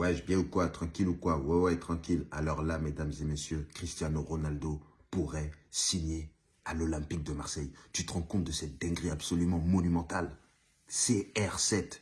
Ouais, bien ou quoi? Tranquille ou quoi? Ouais, ouais, tranquille. Alors là, mesdames et messieurs, Cristiano Ronaldo pourrait signer à l'Olympique de Marseille. Tu te rends compte de cette dinguerie absolument monumentale? CR7.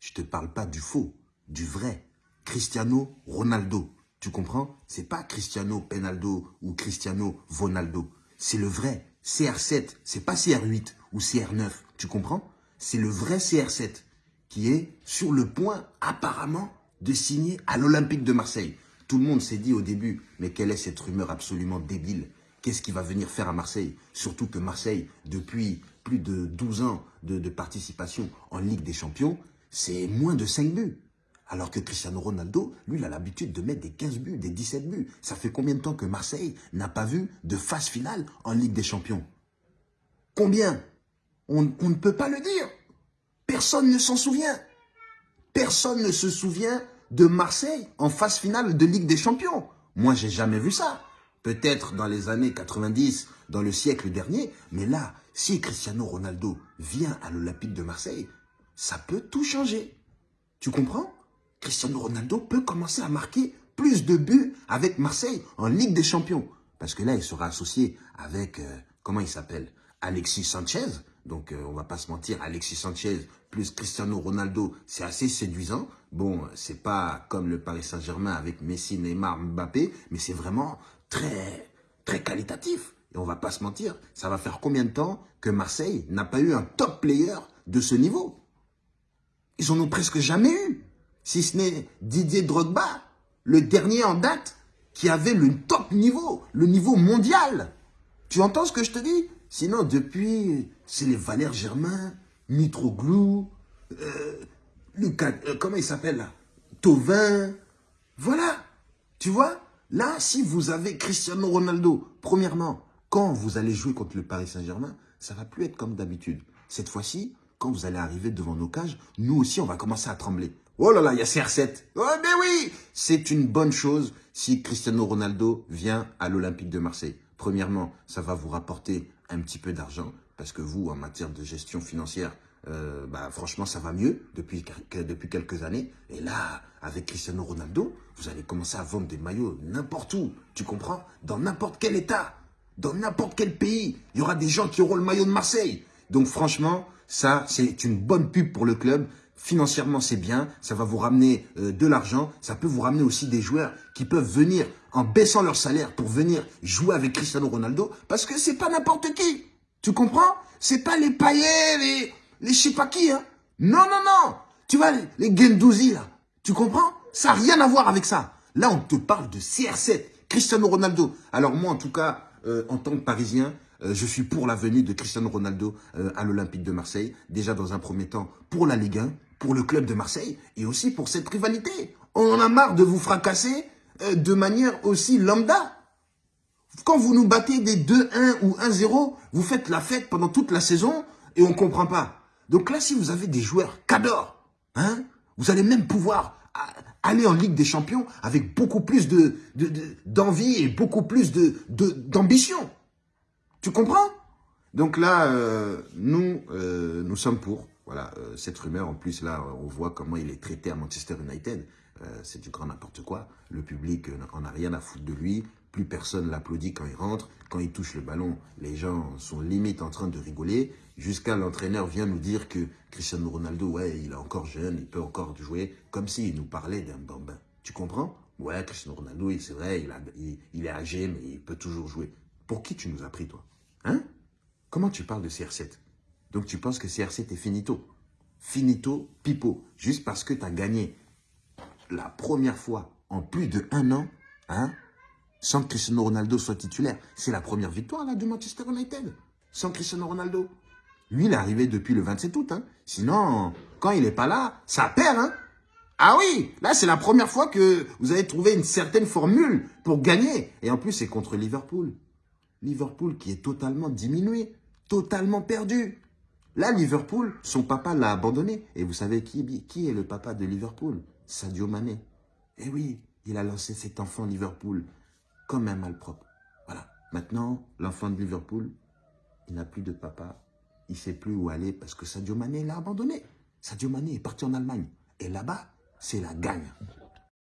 Je te parle pas du faux, du vrai. Cristiano Ronaldo. Tu comprends? C'est pas Cristiano Penaldo ou Cristiano Ronaldo. C'est le vrai. CR7. C'est pas CR8 ou CR9. Tu comprends? C'est le vrai CR7 qui est sur le point, apparemment, de signer à l'Olympique de Marseille. Tout le monde s'est dit au début, mais quelle est cette rumeur absolument débile? Qu'est-ce qu'il va venir faire à Marseille? Surtout que Marseille, depuis plus de 12 ans de, participation en Ligue des Champions, c'est moins de 5 buts. Alors que Cristiano Ronaldo, lui, il a l'habitude de mettre des 15 buts, des 17 buts. Ça fait combien de temps que Marseille n'a pas vu de phase finale en Ligue des Champions? Combien? On ne peut pas le dire. Personne ne s'en souvient. Personne ne se souvient de Marseille en phase finale de Ligue des Champions. Moi, j'ai jamais vu ça. Peut-être dans les années 90, dans le siècle dernier. Mais là, si Cristiano Ronaldo vient à l'Olympique de Marseille, ça peut tout changer. Tu comprends? Cristiano Ronaldo peut commencer à marquer plus de buts avec Marseille en Ligue des Champions. Parce que là, il sera associé avec, euh, comment il s'appelle? Alexis Sanchez. Donc, euh, on va pas se mentir, Alexis Sanchez plus Cristiano Ronaldo, c'est assez séduisant. Bon, c'est pas comme le Paris Saint-Germain avec Messi, Neymar, Mbappé, mais c'est vraiment très, très qualitatif. Et on va pas se mentir, ça va faire combien de temps que Marseille n'a pas eu un top player de ce niveau? Ils en ont presque jamais eu. Si ce n'est Didier Drogba, le dernier en date, qui avait le top niveau, le niveau mondial. Tu entends ce que je te dis? Sinon, depuis, c'est les Valère Germain, Mitroglou, euh, Lucas, euh, comment il s'appelle là? Tovin. Voilà. Tu vois? Là, si vous avez Cristiano Ronaldo, premièrement, quand vous allez jouer contre le Paris Saint-Germain, ça va plus être comme d'habitude. Cette fois-ci, quand vous allez arriver devant nos cages, nous aussi, on va commencer à trembler. Oh là là, il y a CR7. Oh, mais oui C'est une bonne chose si Cristiano Ronaldo vient à l'Olympique de Marseille. Premièrement, ça va vous rapporter un petit peu d'argent parce que vous, en matière de gestion financière, euh, bah, franchement, ça va mieux depuis, depuis quelques années. Et là, avec Cristiano Ronaldo, vous allez commencer à vendre des maillots n'importe où. Tu comprends? Dans n'importe quel état, dans n'importe quel pays, il y aura des gens qui auront le maillot de Marseille. Donc franchement, ça, c'est une bonne pub pour le club. Financièrement, c'est bien. Ça va vous ramener euh, de l'argent. Ça peut vous ramener aussi des joueurs qui peuvent venir en baissant leur salaire pour venir jouer avec Cristiano Ronaldo. Parce que c'est pas n'importe qui. Tu comprends? C'est pas les paillets, les, je sais pas qui. Hein non, non, non. Tu vois, les, les Gendouzi, là. Tu comprends? Ça n'a rien à voir avec ça. Là, on te parle de CR7, Cristiano Ronaldo. Alors moi, en tout cas, euh, en tant que Parisien, euh, je suis pour la venue de Cristiano Ronaldo à l'Olympique de Marseille. Déjà dans un premier temps pour la Ligue 1, pour le club de Marseille et aussi pour cette rivalité. On en a marre de vous fracasser de manière aussi lambda. Quand vous nous battez des 2-1 ou 1-0, vous faites la fête pendant toute la saison et on ne comprend pas. Donc là, si vous avez des joueurs cadors, hein, vous allez même pouvoir aller en Ligue des Champions avec beaucoup plus de d'envie et beaucoup plus de d'ambition. Tu comprends? Donc là, euh, nous, euh, nous sommes pour. Voilà, euh, cette rumeur, en plus, là, on voit comment il est traité à Manchester United. c'est du grand n'importe quoi. Le public n'en a rien à foutre de lui. Plus personne l'applaudit quand il rentre. Quand il touche le ballon, les gens sont limite en train de rigoler. Jusqu'à l'entraîneur vient nous dire que Cristiano Ronaldo, ouais, il est encore jeune, il peut encore jouer. Comme s'il nous parlait d'un bambin. Tu comprends? Ouais, Cristiano Ronaldo, c'est vrai, il, il, est âgé, mais il peut toujours jouer. Pour qui tu nous as pris, toi? Hein? Comment tu parles de CR7 Donc tu penses que CR7 est finito Finito, pipo. Juste parce que tu as gagné la première fois en plus de un an, hein sans que Cristiano Ronaldo soit titulaire. C'est la première victoire là de Manchester United. Sans Cristiano Ronaldo. Lui, il est arrivé depuis le 27 août. Hein. Sinon, quand il n'est pas là, ça perd. Hein. Ah oui, là, c'est la première fois que vous avez trouvé une certaine formule pour gagner. Et en plus, c'est contre Liverpool. Liverpool qui est totalement diminué, totalement perdu. Là, Liverpool, son papa l'a abandonné. Et vous savez qui, est le papa de Liverpool? Sadio Mané. Eh oui, il a lancé cet enfant Liverpool comme un malpropre. Voilà. Maintenant, l'enfant de Liverpool, il n'a plus de papa. Il ne sait plus où aller parce que Sadio Mané l'a abandonné. Sadio Mané est parti en Allemagne. Et là-bas, c'est la gagne.